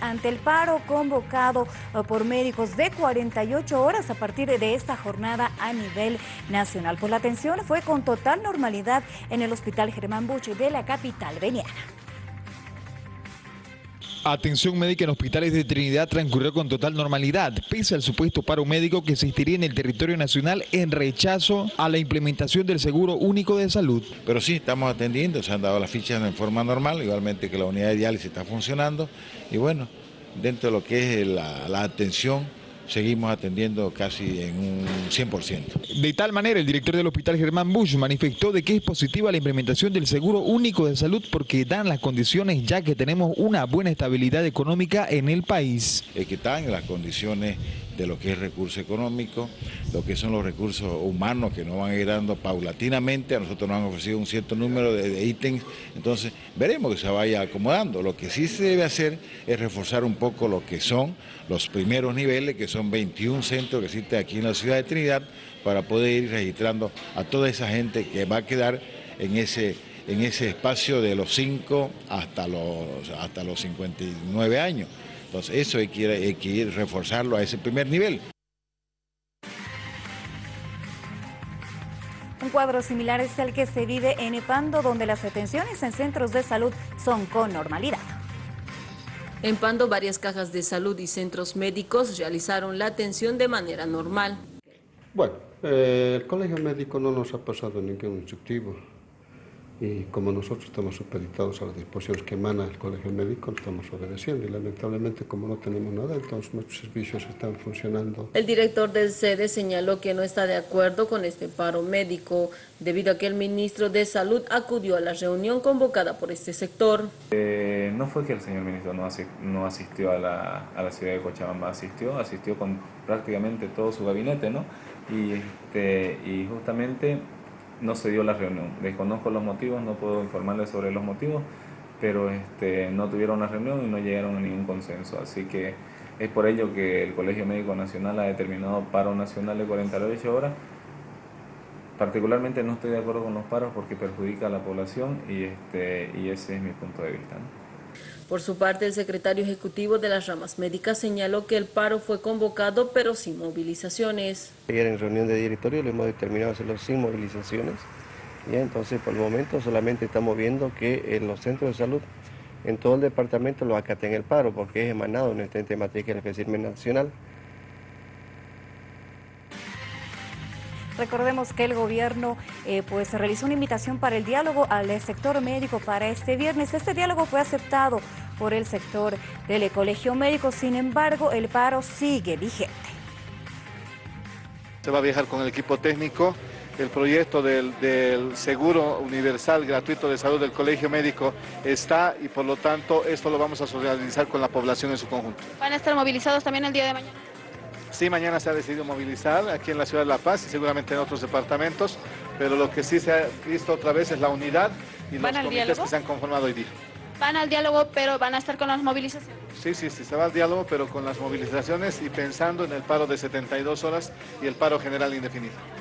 ante el paro convocado eh, por médicos de 48 horas a partir de esta jornada a nivel nacional. Por la atención fue con total normalidad en el Hospital Germán Buche de la capital veniana. Atención médica en hospitales de Trinidad transcurrió con total normalidad, pese al supuesto paro médico que existiría en el territorio nacional en rechazo a la implementación del Seguro Único de Salud. Pero sí, estamos atendiendo, se han dado las fichas en forma normal, igualmente que la unidad de diálisis está funcionando y bueno, dentro de lo que es la, la atención seguimos atendiendo casi en un 100%. De tal manera, el director del Hospital Germán Bush manifestó de que es positiva la implementación del Seguro Único de Salud porque dan las condiciones ya que tenemos una buena estabilidad económica en el país. Es que están las condiciones de lo que es recurso económico, lo que son los recursos humanos que nos van a ir dando paulatinamente, a nosotros nos han ofrecido un cierto número de, ítems, entonces veremos que se vaya acomodando. Lo que sí se debe hacer es reforzar un poco lo que son los primeros niveles, que son 21 centros que existen aquí en la ciudad de Trinidad, para poder ir registrando a toda esa gente que va a quedar en ese en ese espacio de los 5 hasta los, hasta los 59 años. Entonces eso hay que, ir, reforzarlo a ese primer nivel. Un cuadro similar es el que se vive en Epando, donde las atenciones en centros de salud son con normalidad. En Pando, varias cajas de salud y centros médicos realizaron la atención de manera normal. Bueno, eh, el colegio médico no nos ha pasado ningún instructivo y como nosotros estamos supeditados a las disposiciones que emana el Colegio Médico, estamos obedeciendo y lamentablemente como no tenemos nada, entonces nuestros servicios están funcionando. El director del sede señaló que no está de acuerdo con este paro médico debido a que el ministro de Salud acudió a la reunión convocada por este sector. Eh, no fue que el señor ministro no, no asistió a la, a la, ciudad de Cochabamba, asistió, asistió con prácticamente todo su gabinete, ¿no? Y, este, y justamente no se dio la reunión. Desconozco los motivos, no puedo informarles sobre los motivos, pero este, no tuvieron la reunión y no llegaron a ningún consenso. Así que es por ello que el Colegio Médico Nacional ha determinado paro nacional de 48 horas. Particularmente no estoy de acuerdo con los paros porque perjudica a la población y, este, y ese es mi punto de vista. Por su parte, el secretario ejecutivo de las ramas médicas señaló que el paro fue convocado, pero sin movilizaciones. Ayer en reunión de directorio le hemos determinado hacerlo sin movilizaciones. Y entonces, por el momento, solamente estamos viendo que en los centros de salud, en todo el departamento, lo acaten el paro, porque es emanado en el ente materia del FECIRME nacional. Recordemos que el gobierno eh, pues realizó una invitación para el diálogo al sector médico para este viernes. Este diálogo fue aceptado por el sector del colegio médico, sin embargo el paro sigue vigente. Se va a viajar con el equipo técnico. El proyecto del, del, seguro universal gratuito de salud del colegio médico está y por lo tanto esto lo vamos a socializar con la población en su conjunto. ¿Van a estar movilizados también el día de mañana? Sí, mañana se ha decidido movilizar aquí en la ciudad de La Paz y seguramente en otros departamentos, pero lo que sí se ha visto otra vez es la unidad y los comités que se han conformado hoy día. Van al diálogo, pero van a estar con las movilizaciones. Sí, sí, sí, se va al diálogo, pero con las movilizaciones y pensando en el paro de 72 horas y el paro general indefinido.